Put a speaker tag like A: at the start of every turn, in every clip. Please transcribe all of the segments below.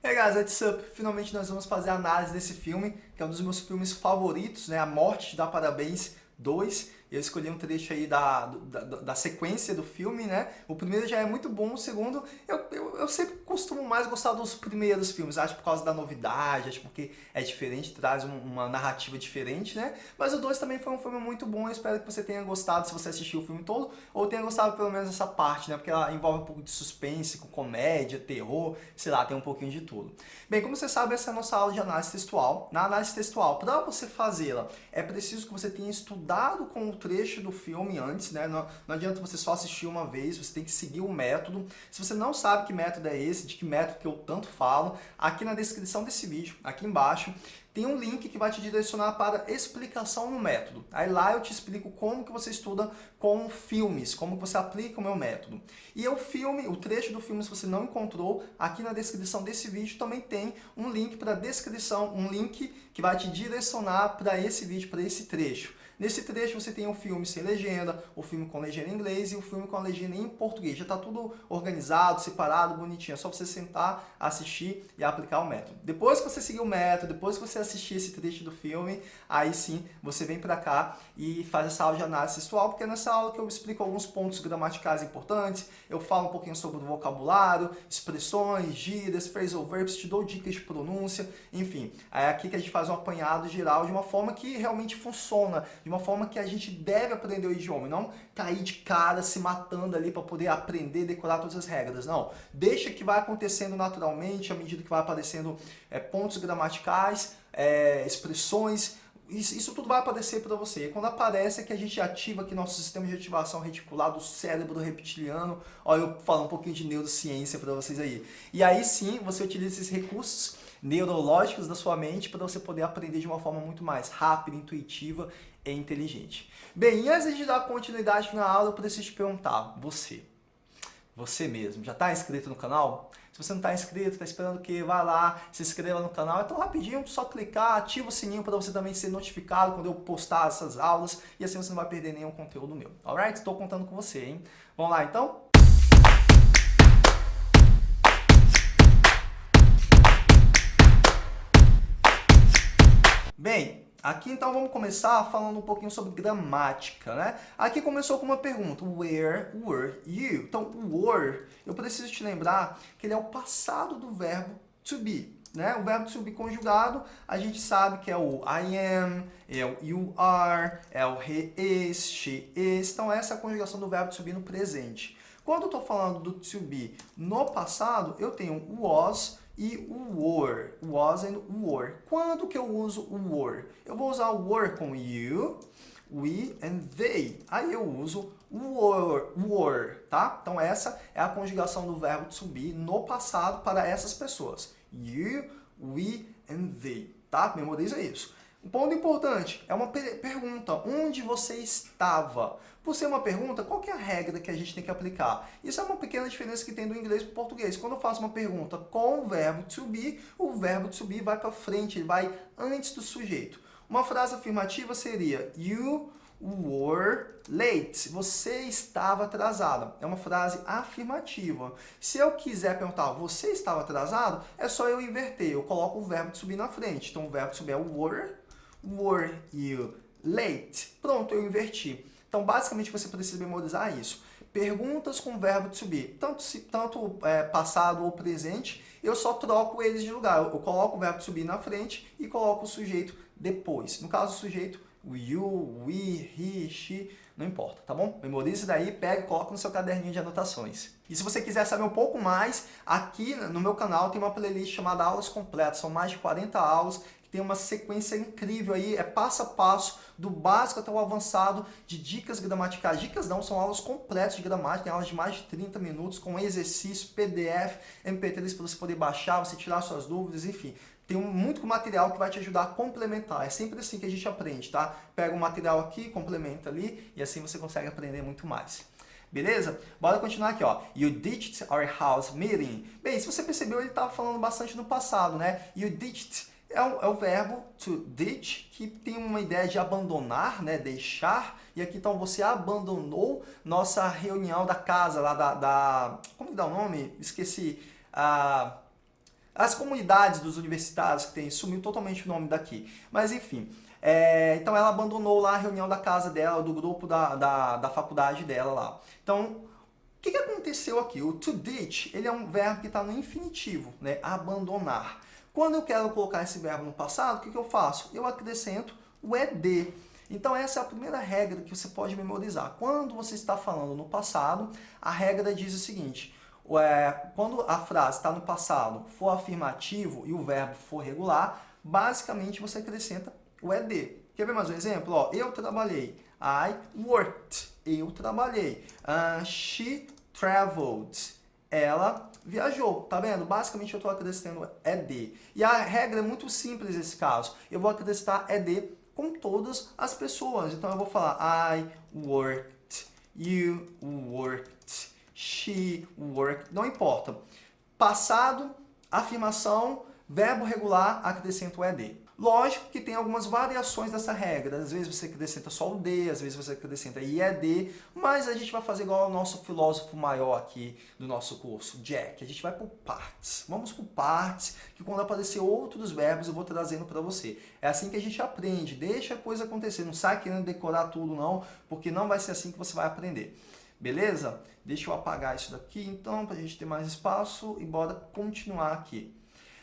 A: Hey guys, what's up? Finalmente nós vamos fazer a análise desse filme, que é um dos meus filmes favoritos, né? A Morte te dá parabéns 2. Eu escolhi um trecho aí da, da, da, sequência do filme, né? O primeiro já é muito bom, o segundo, eu, eu, eu, sempre costumo mais gostar dos primeiros filmes, acho por causa da novidade, acho porque é diferente, traz um, uma narrativa diferente, né? Mas o 2 também foi um filme muito bom, eu espero que você tenha gostado se você assistiu o filme todo, ou tenha gostado pelo menos essa parte, né? Porque ela envolve um pouco de suspense, com comédia, terror, sei lá, tem um pouquinho de tudo. Bem, como você sabe, essa é a nossa aula de análise textual. Na análise textual, para você fazê-la, é preciso que você tenha estudado com o trecho do filme antes, né? Não, não adianta você só assistir uma vez, você tem que seguir o método. Se você não sabe que método é esse, de que método que eu tanto falo, aqui na descrição desse vídeo, aqui embaixo, tem um link que vai te direcionar para explicação no método. Aí lá eu te explico como que você estuda com filmes, como que você aplica o meu método. E o filme, o trecho do filme, se você não encontrou, aqui na descrição desse vídeo também tem um link para descrição, um link que vai te direcionar para esse vídeo, para esse trecho. Nesse trecho você tem o filme sem legenda, o filme com legenda em inglês e o filme com a legenda em português. Já está tudo organizado, separado, bonitinho. É só você sentar, assistir e aplicar o método. Depois que você seguir o método, depois que você assistir esse trecho do filme, aí sim você vem para cá e faz essa aula de análise textual, porque é nessa aula que eu explico alguns pontos gramaticais importantes, eu falo um pouquinho sobre o vocabulário, expressões, gírias, phrasal verbs, te dou dicas de pronúncia, enfim. É aqui que a gente faz um apanhado geral de uma forma que realmente funciona, de uma forma que a gente deve aprender o idioma, e não cair de cara se matando ali para poder aprender, decorar todas as regras. Não, deixa que vai acontecendo naturalmente, à medida que vai aparecendo é, pontos gramaticais, é, expressões, isso, isso, tudo vai aparecer para você. E quando aparece é que a gente ativa aqui nosso sistema de ativação reticular do cérebro reptiliano. Olha, eu falo um pouquinho de neurociência para vocês aí. E aí sim, você utiliza esses recursos neurológicos da sua mente para você poder aprender de uma forma muito mais rápida, intuitiva e inteligente. Bem, antes de dar continuidade na aula, eu preciso te perguntar, você, você mesmo, já está inscrito no canal? Se você não está inscrito, está esperando quê? Vai lá, se inscreva no canal. É tão rapidinho, só clicar, ativa o sininho para você também ser notificado quando eu postar essas aulas e assim você não vai perder nenhum conteúdo meu. Alright? Estou contando com você, hein? Vamos lá então? Bem, Aqui então vamos começar falando um pouquinho sobre gramática, né? Aqui começou com uma pergunta, where were you? Então, o were, eu preciso te lembrar que ele é o passado do verbo to be, né? O verbo to be conjugado, a gente sabe que é o I am, é o you are, é o he is, she is. Então, essa é a conjugação do verbo to be no presente. Quando eu estou falando do to be no passado, eu tenho o was, e o were, was and were. Quando que eu uso o were? Eu vou usar o were com you, we and they. Aí eu uso were, were, tá? Então essa é a conjugação do verbo to be no passado para essas pessoas. You, we and they, tá? Memoriza isso. Um ponto importante, é uma pergunta, onde você estava? Por ser uma pergunta, qual é a regra que a gente tem que aplicar? Isso é uma pequena diferença que tem do inglês para o português. Quando eu faço uma pergunta com o verbo to be, o verbo to be vai para frente, ele vai antes do sujeito. Uma frase afirmativa seria You were late. Você estava atrasada. É uma frase afirmativa. Se eu quiser perguntar, você estava atrasado? É só eu inverter. Eu coloco o verbo subir na frente. Então, o verbo subir é were Were you late? Pronto, eu inverti. Então, basicamente, você precisa memorizar isso. Perguntas com verbo to be, tanto, se, tanto é, passado ou presente, eu só troco eles de lugar. Eu, eu coloco o verbo to be na frente e coloco o sujeito depois. No caso, o sujeito, you, we, he, she, não importa, tá bom? Memorize daí, pega e coloca no seu caderninho de anotações. E se você quiser saber um pouco mais, aqui no meu canal tem uma playlist chamada Aulas Completas. São mais de 40 aulas tem uma sequência incrível aí, é passo a passo, do básico até o avançado, de dicas gramaticais. Dicas não, são aulas completas de gramática, tem aulas de mais de 30 minutos, com exercício, PDF, MP3 para você poder baixar, você tirar suas dúvidas, enfim. Tem muito material que vai te ajudar a complementar. É sempre assim que a gente aprende, tá? Pega um material aqui, complementa ali, e assim você consegue aprender muito mais. Beleza? Bora continuar aqui, ó. You ditched our house meeting. Bem, se você percebeu, ele estava falando bastante no passado, né? You ditched é o, é o verbo to ditch, que tem uma ideia de abandonar, né, deixar. E aqui então você abandonou nossa reunião da casa, lá da... da como que dá o nome? Esqueci. Ah, as comunidades dos universitários que tem, sumiu totalmente o nome daqui. Mas enfim, é, então ela abandonou lá a reunião da casa dela, do grupo da, da, da faculdade dela lá. Então, o que, que aconteceu aqui? O to ditch, ele é um verbo que está no infinitivo, né? abandonar. Quando eu quero colocar esse verbo no passado, o que, que eu faço? Eu acrescento o ed. Então essa é a primeira regra que você pode memorizar. Quando você está falando no passado, a regra diz o seguinte, é, quando a frase está no passado, for afirmativo e o verbo for regular, basicamente você acrescenta o ED. Quer ver mais um exemplo? Eu trabalhei. I worked. Eu trabalhei. Uh, she traveled. Ela viajou. Tá vendo? Basicamente eu estou acrescentando ED. E a regra é muito simples nesse caso. Eu vou acrescentar ED com todas as pessoas. Então eu vou falar I worked. You worked. She worked. Não importa. Passado, afirmação, verbo regular, acrescento ED. Lógico que tem algumas variações dessa regra. Às vezes você acrescenta só o D, às vezes você acrescenta IED, mas a gente vai fazer igual ao nosso filósofo maior aqui do nosso curso, Jack. A gente vai por partes. Vamos por partes, que quando aparecer outros verbos eu vou trazendo para você. É assim que a gente aprende. Deixa a coisa acontecer. Não sai querendo decorar tudo não, porque não vai ser assim que você vai aprender. Beleza? Deixa eu apagar isso daqui então, para a gente ter mais espaço e bora continuar aqui.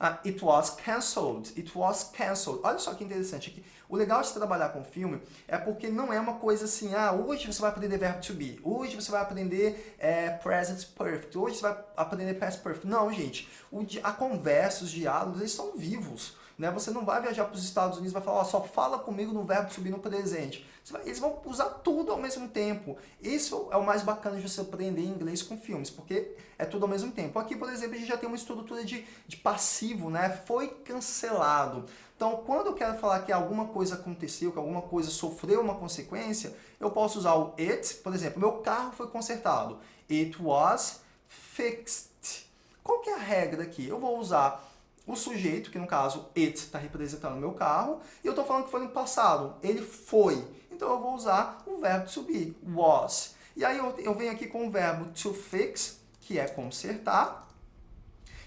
A: Uh, it was cancelled. It was cancelled. Olha só que interessante aqui. O legal de trabalhar com filme é porque não é uma coisa assim, ah, hoje você vai aprender verbo to be, hoje você vai aprender é, present perfect, hoje você vai aprender past perfect. Não, gente. O, a conversa, os diálogos, eles estão vivos. Né? Você não vai viajar para os Estados Unidos e vai falar, oh, só fala comigo no verbo subir no presente. Vai, eles vão usar tudo ao mesmo tempo. Isso é o mais bacana de você aprender inglês com filmes, porque é tudo ao mesmo tempo. Aqui, por exemplo, a gente já tem uma estrutura de, de passivo, né? Foi cancelado. Então, quando eu quero falar que alguma coisa aconteceu, que alguma coisa sofreu uma consequência, eu posso usar o it, por exemplo, meu carro foi consertado. It was fixed. Qual que é a regra aqui? Eu vou usar o sujeito, que no caso it está representando meu carro, e eu estou falando que foi no passado, ele foi. Então eu vou usar o verbo to be, was. E aí eu, eu venho aqui com o verbo to fix, que é consertar.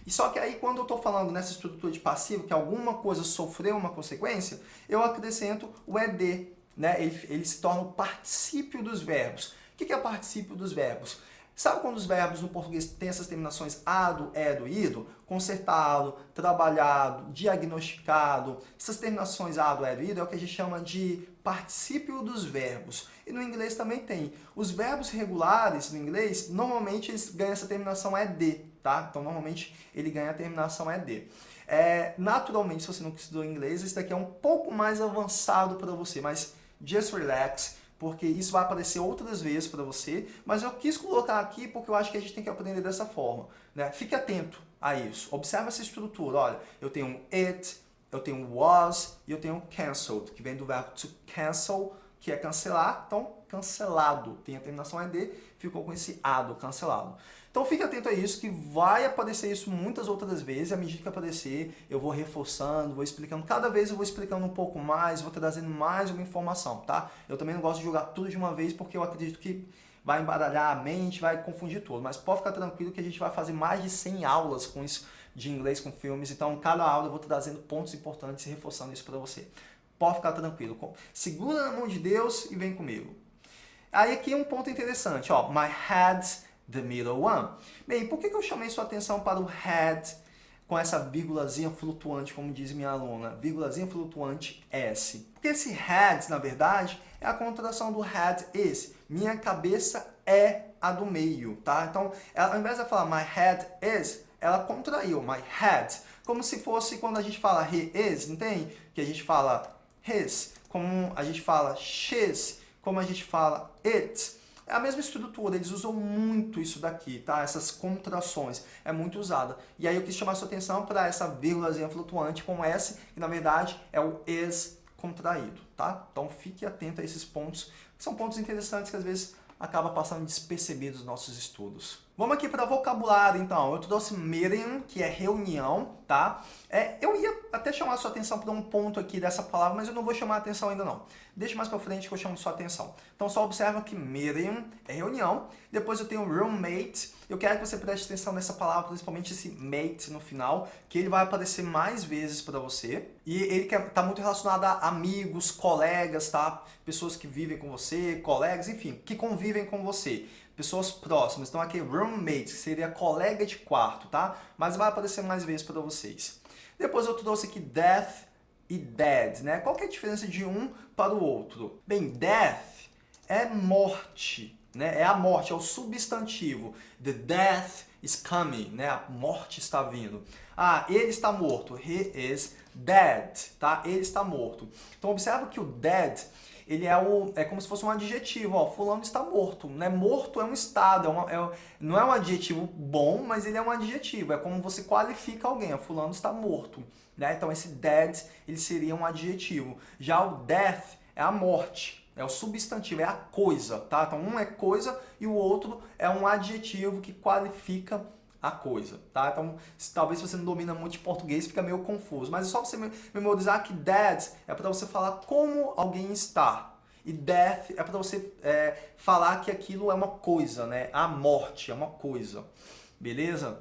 A: E só que aí quando eu estou falando nessa estrutura de passivo, que alguma coisa sofreu uma consequência, eu acrescento o ed, né? ele, ele se torna o particípio dos verbos. O que é particípio dos verbos? Sabe quando os verbos no português têm essas terminações ado, edo, ido? Consertado, trabalhado, diagnosticado. Essas terminações ado, edo, ido é o que a gente chama de particípio dos verbos. E no inglês também tem. Os verbos regulares no inglês, normalmente eles ganham essa terminação ed, tá? Então normalmente ele ganha a terminação ed. É, naturalmente, se você não estudou inglês, esse daqui é um pouco mais avançado para você, mas just relax porque isso vai aparecer outras vezes para você, mas eu quis colocar aqui porque eu acho que a gente tem que aprender dessa forma. Né? Fique atento a isso, observe essa estrutura, olha, eu tenho um it, eu tenho um was e eu tenho um cancelled, que vem do verbo to cancel, que é cancelar, então cancelado, tem a terminação ed, ficou com esse ado, cancelado. Então fique atento a isso, que vai aparecer isso muitas outras vezes, à medida que aparecer, eu vou reforçando, vou explicando, cada vez eu vou explicando um pouco mais, vou trazendo mais uma informação, tá? Eu também não gosto de jogar tudo de uma vez, porque eu acredito que vai embaralhar a mente, vai confundir tudo, mas pode ficar tranquilo que a gente vai fazer mais de 100 aulas com isso de inglês com filmes, então cada aula eu vou trazendo pontos importantes e reforçando isso para você. Pode ficar tranquilo, segura na mão de Deus e vem comigo. Aí aqui um ponto interessante, ó, my head's the middle one. Bem, por que eu chamei sua atenção para o had com essa vírgulazinha flutuante, como diz minha aluna, vírgulazinha flutuante S? Porque esse had, na verdade, é a contração do had is. Minha cabeça é a do meio, tá? Então, ela, ao invés de falar my head is, ela contraiu, my head. Como se fosse quando a gente fala he is, não tem? Que a gente fala his, como a gente fala she's, como a gente fala it. É a mesma estrutura, eles usam muito isso daqui, tá? Essas contrações, é muito usada. E aí eu quis chamar sua atenção para essa vírgulazinha flutuante com S, que na verdade é o is contraído, tá? Então fique atento a esses pontos, que são pontos interessantes que às vezes acaba passando despercebidos nos nossos estudos. Vamos aqui para vocabulário, então. Eu trouxe meeting, que é reunião, tá? É, eu ia até chamar sua atenção para um ponto aqui dessa palavra, mas eu não vou chamar a atenção ainda não. Deixa mais para frente que eu chamo sua atenção. Então só observa que meeting é reunião. Depois eu tenho roommate. Eu quero que você preste atenção nessa palavra, principalmente esse mate no final, que ele vai aparecer mais vezes para você. E ele está muito relacionado a amigos, colegas, tá? Pessoas que vivem com você, colegas, enfim, que convivem com você pessoas próximas. Então aqui roommate, que seria colega de quarto, tá? Mas vai aparecer mais vezes para vocês. Depois eu trouxe aqui death e dead, né? Qual é a diferença de um para o outro? Bem, death é morte, né? É a morte, é o substantivo. The death is coming, né? A morte está vindo. Ah, ele está morto. He is dead, tá? Ele está morto. Então observa que o dead ele é, o, é como se fosse um adjetivo, ó, fulano está morto, né? Morto é um estado, é uma, é, não é um adjetivo bom, mas ele é um adjetivo, é como você qualifica alguém, ó, fulano está morto, né? Então esse dead, ele seria um adjetivo. Já o death é a morte, é o substantivo, é a coisa, tá? Então um é coisa e o outro é um adjetivo que qualifica a coisa, tá? Então, se, talvez se você não domina muito de português, fica meio confuso. Mas é só você memorizar que dead é para você falar como alguém está. E death é para você é, falar que aquilo é uma coisa, né? A morte é uma coisa. Beleza?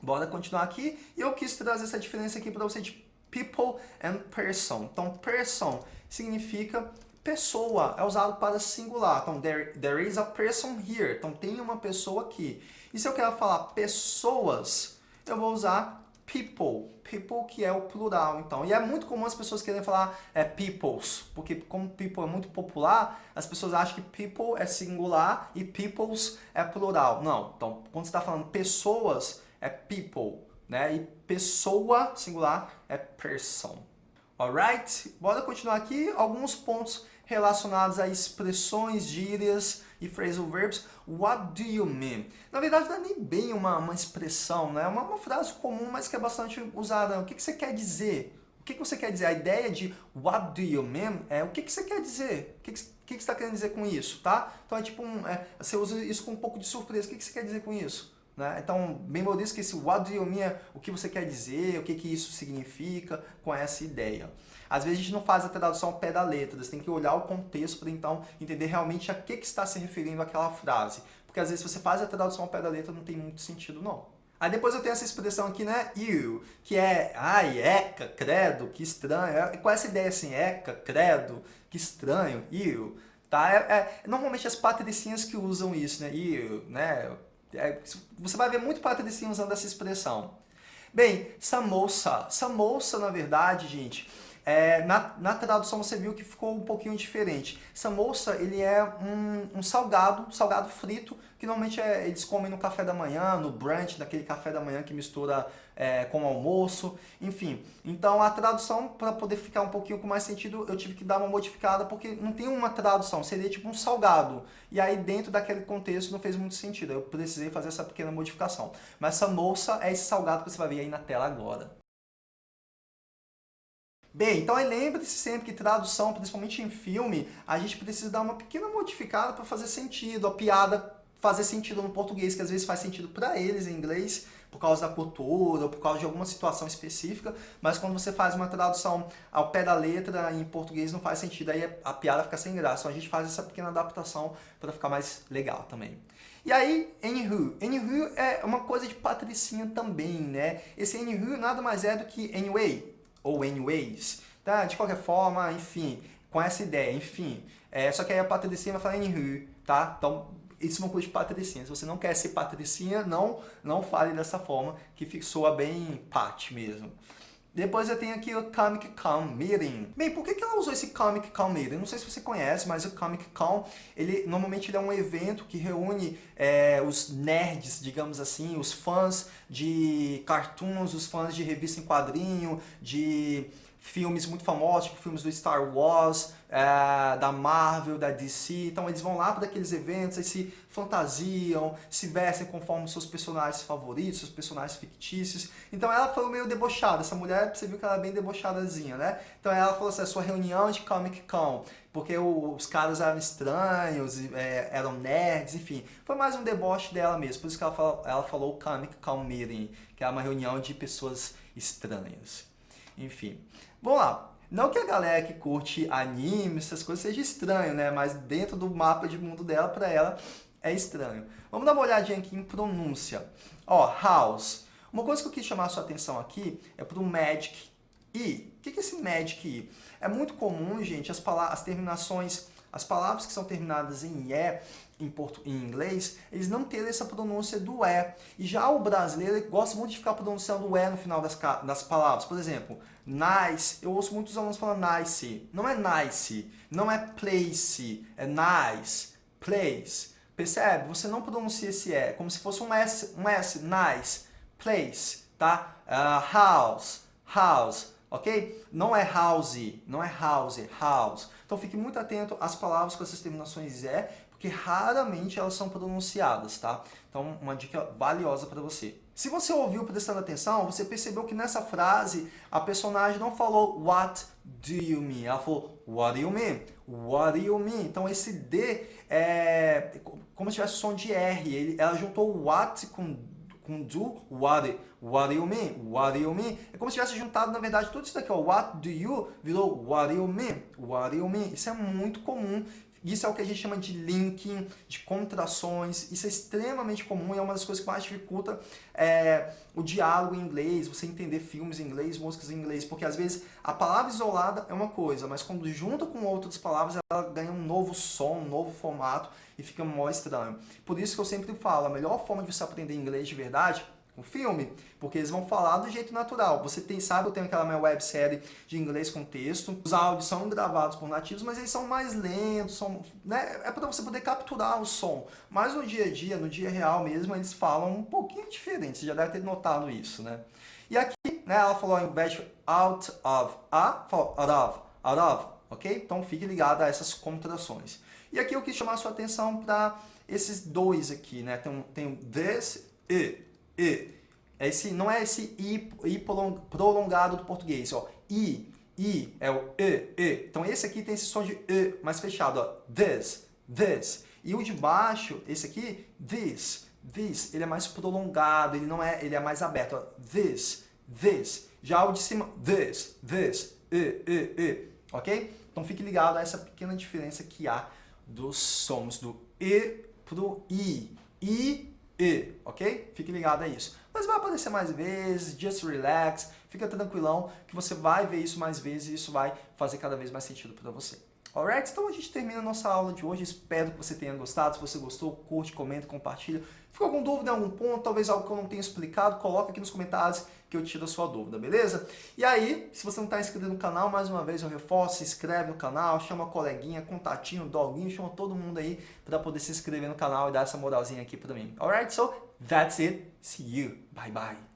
A: Bora continuar aqui. E eu quis trazer essa diferença aqui para você de people and person. Então, person significa pessoa, é usado para singular. Então, there, there is a person here. Então, tem uma pessoa aqui. E se eu quero falar pessoas, eu vou usar people. People que é o plural, então. E é muito comum as pessoas querem falar é, peoples, porque como people é muito popular, as pessoas acham que people é singular e peoples é plural. Não, então quando você está falando pessoas, é people, né? E pessoa singular é person. Alright? Bora continuar aqui. Alguns pontos relacionados a expressões, gírias e phrasal verbs. What do you mean? Na verdade, não é nem bem uma, uma expressão, né? é uma, uma frase comum, mas que é bastante usada. O que, que você quer dizer? O que, que você quer dizer? A ideia de what do you mean é o que, que você quer dizer? O que, que, que, que você está querendo dizer com isso, tá? Então é tipo, um, é, você usa isso com um pouco de surpresa. O que, que você quer dizer com isso? Né? Então, memorize que esse what do you mean é o que você quer dizer, o que, que isso significa com essa ideia. Às vezes a gente não faz a tradução ao pé da letra, você tem que olhar o contexto para então entender realmente a que, que está se referindo aquela frase. Porque às vezes você faz a tradução ao pé da letra não tem muito sentido não. Aí depois eu tenho essa expressão aqui, né, you, que é, ai, eca, credo, que estranho. É, com essa ideia assim, eca, credo, que estranho, you, tá? É, é, normalmente as patricinhas que usam isso, né, you, né, é, você vai ver muito patricinho usando essa expressão. Bem, samosa. Samosa, na verdade, gente, é, na, na tradução você viu que ficou um pouquinho diferente. Samosa, ele é um, um salgado, salgado frito, que normalmente é, eles comem no café da manhã, no brunch, daquele café da manhã que mistura é, com almoço, enfim. Então a tradução, para poder ficar um pouquinho com mais sentido, eu tive que dar uma modificada, porque não tem uma tradução, seria tipo um salgado. E aí dentro daquele contexto não fez muito sentido, eu precisei fazer essa pequena modificação. Mas samosa é esse salgado que você vai ver aí na tela agora. Bem, então lembre-se sempre que tradução, principalmente em filme, a gente precisa dar uma pequena modificada para fazer sentido, a piada fazer sentido no português, que às vezes faz sentido para eles em inglês, por causa da cultura ou por causa de alguma situação específica, mas quando você faz uma tradução ao pé da letra em português não faz sentido, aí a piada fica sem graça. Então a gente faz essa pequena adaptação para ficar mais legal também. E aí, anywho. Anywho é uma coisa de patricinha também, né? Esse anywho nada mais é do que anyway, ou anyways, tá? De qualquer forma, enfim, com essa ideia, enfim. É, só que aí a patricinha vai falar anywho, tá? Então, isso é uma coisa de patricinha. Se você não quer ser patricinha, não, não fale dessa forma, que soa bem pat mesmo. Depois eu tenho aqui o Comic Con Meeting. Bem, por que, que ela usou esse Comic Con Meeting? Não sei se você conhece, mas o Comic Con, ele, normalmente ele é um evento que reúne é, os nerds, digamos assim, os fãs de cartoons, os fãs de revista em quadrinho, de filmes muito famosos, tipo filmes do Star Wars, é, da Marvel, da DC. Então eles vão lá para aqueles eventos e se fantasiam, se vestem conforme seus personagens favoritos, seus personagens fictícios. Então ela falou meio debochada. Essa mulher, você viu que ela é bem debochadazinha, né? Então ela falou assim, a sua reunião de Comic Con, porque os caras eram estranhos, é, eram nerds, enfim. Foi mais um deboche dela mesmo. Por isso que ela falou, ela falou Comic Con Meeting, que é uma reunião de pessoas estranhas. Enfim. Vamos lá. Não que a galera que curte anime, essas coisas, seja estranho, né? Mas dentro do mapa de mundo dela, para ela, é estranho. Vamos dar uma olhadinha aqui em pronúncia. Ó, house. Uma coisa que eu quis chamar a sua atenção aqui é para o magic e. O que é esse magic e? É muito comum, gente, as, as terminações, as palavras que são terminadas em E, em, porto, em inglês, eles não terem essa pronúncia do E. E já o brasileiro gosta muito de ficar pronunciando o E no final das, das palavras. Por exemplo, nice, eu ouço muitos alunos falando nice. Não é nice, não é place, é nice, place. Percebe? Você não pronuncia esse E, como se fosse um S, um S, nice, place, tá? Uh, house, house, ok? Não é house, não é house, house. Então fique muito atento às palavras com essas terminações E, porque raramente elas são pronunciadas, tá? Então, uma dica valiosa para você. Se você ouviu prestando atenção, você percebeu que nessa frase a personagem não falou What do you mean? Ela falou What do you mean? What do you mean? Então esse D é como se tivesse som de R. Ela juntou what com, com do, what, what do you mean? What do you mean? É como se tivesse juntado, na verdade, tudo isso daqui, ó, what do you, virou what do you mean? What do you mean? Isso é muito comum isso é o que a gente chama de linking, de contrações. Isso é extremamente comum e é uma das coisas que mais dificulta é, o diálogo em inglês, você entender filmes em inglês, músicas em inglês, porque às vezes a palavra isolada é uma coisa, mas quando junta com outras palavras, ela ganha um novo som, um novo formato e fica mó estranho. Por isso que eu sempre falo, a melhor forma de você aprender inglês de verdade o filme, porque eles vão falar do jeito natural. Você tem, sabe, eu tenho aquela minha websérie de inglês com texto, os áudios são gravados por nativos, mas eles são mais lentos, são, né, é para você poder capturar o som. Mas no dia a dia, no dia real mesmo, eles falam um pouquinho diferente, você já deve ter notado isso, né? E aqui, né, ela falou ao invés out of, a, falou out of, out of, ok? Então fique ligado a essas contrações. E aqui eu quis chamar a sua atenção para esses dois aqui, né? Tem, tem this e e. É esse, não é esse I, I prolongado do português, ó. I, I é o E, E. Então esse aqui tem esse som de E mais fechado, ó. This, this. E o de baixo, esse aqui, this, this, ele é mais prolongado, ele não é, ele é mais aberto, ó. This, this. Já o de cima, this, this, E, E, E. Ok? Então fique ligado a essa pequena diferença que há dos sons do E pro I. I e, ok? Fique ligado a isso. Mas vai aparecer mais vezes, just relax, fica tranquilão que você vai ver isso mais vezes e isso vai fazer cada vez mais sentido para você. Alright? Então a gente termina a nossa aula de hoje. Espero que você tenha gostado. Se você gostou, curte, comenta, compartilha. Ficou com dúvida em algum ponto, talvez algo que eu não tenha explicado, coloca aqui nos comentários que eu tiro a sua dúvida, beleza? E aí, se você não está inscrito no canal, mais uma vez eu reforço, se inscreve no canal, chama a coleguinha, contatinho, doguinho, chama todo mundo aí para poder se inscrever no canal e dar essa moralzinha aqui para mim. Alright? So, that's it. See you. Bye, bye.